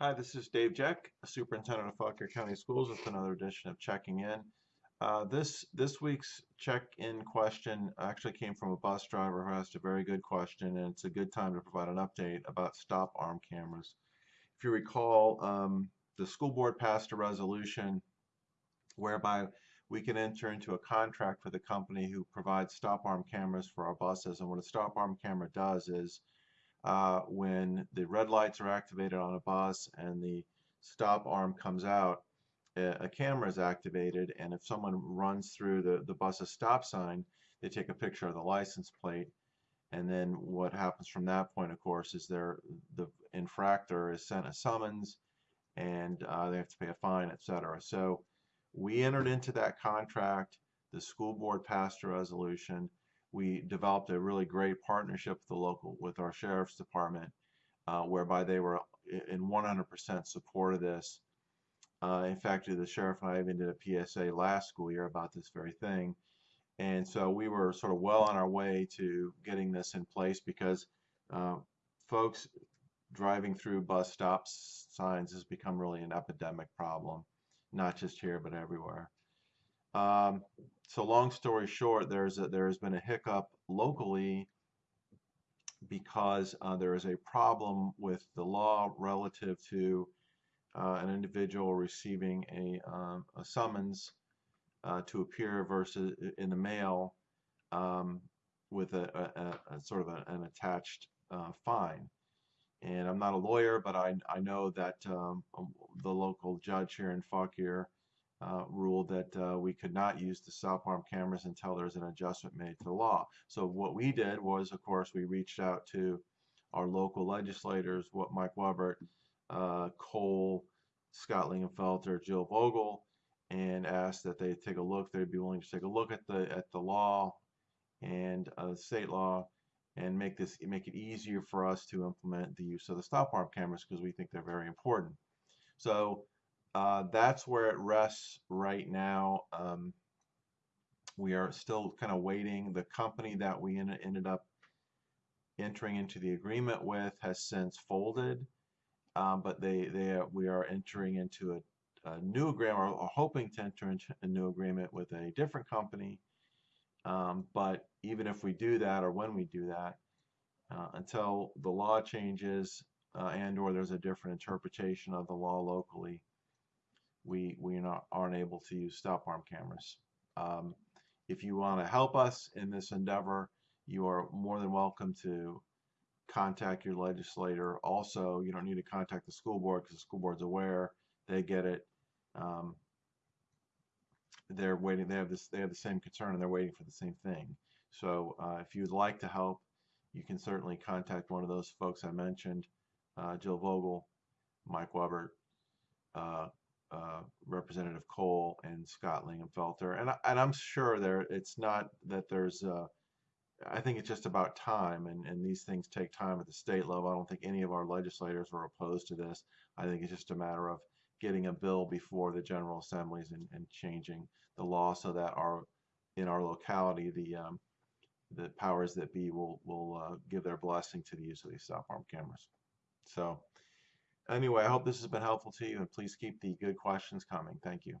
Hi, this is Dave Jeck, Superintendent of Fauquier County Schools with another edition of Checking In. Uh, this this week's check-in question actually came from a bus driver who asked a very good question, and it's a good time to provide an update about stop arm cameras. If you recall, um, the school board passed a resolution whereby we can enter into a contract with a company who provides stop arm cameras for our buses. And what a stop arm camera does is uh, when the red lights are activated on a bus and the stop arm comes out, a, camera is activated, and if someone runs through the, the bus's stop sign, they take a picture of the license plate. And then what happens from that point, of course, is there the infractor is sent a summons, and uh, they have to pay a fine, etc. So we entered into that contract. The school board passed a resolution we developed a really great partnership with the local, with our sheriff's department, uh, whereby they were in 100% support of this. Uh, in fact, the sheriff and I even did a PSA last school year about this very thing. And so we were sort of well on our way to getting this in place because uh, folks driving through bus stops signs has become really an epidemic problem, not just here, but everywhere. Um, so long story short, there's a, there has been a hiccup locally because uh, there is a problem with the law relative to uh, an individual receiving a, um, a summons uh, to appear versus in the mail um, with a, a, a, sort of an attached uh, fine. And I'm not a lawyer, but I, I know that um, the local judge here in Fauquier uh, ruled that uh, we could not use the stop arm cameras until there's an adjustment made to the law. So what we did was, of course, we reached out to our local legislators, what Mike Webert, uh, Cole, Scott Lingamfelter, Jill Vogel, and asked that they take a look. They'd be willing to take a look at the at the law and uh, state law and make this make it easier for us to implement the use of the stop arm cameras because we think they're very important. So uh, that's where it rests right now. Um, we are still kind of waiting. The company that we en ended up entering into the agreement with has since folded, um, but they they we are entering into a, a new agreement or, or, hoping to enter into a new agreement with a different company. Um, but even if we do that or when we do that, uh, until the law changes uh, and or there's a different interpretation of the law locally, we we not aren't able to use stop arm cameras. Um, if you want to help us in this endeavor, you are more than welcome to contact your legislator. Also, you don't need to contact the school board because the school board's aware. They get it. Um, they're waiting. They have this. They have the same concern, and they're waiting for the same thing. So, uh, if you'd like to help, you can certainly contact one of those folks I mentioned, uh, Jill Vogel, Mike Webert, uh, uh, Representative Cole and Scott Lingamfelter, and and I'm sure there it's not that there's uh, I think it's just about time, and and these things take time at the state level. I don't think any of our legislators are opposed to this. I think it's just a matter of getting a bill before the General Assemblies and, and changing the law so that our in our locality the um, the powers that be will will uh, give their blessing to the use of these stop arm cameras. So. Anyway, I hope this has been helpful to you, and please keep the good questions coming. Thank you.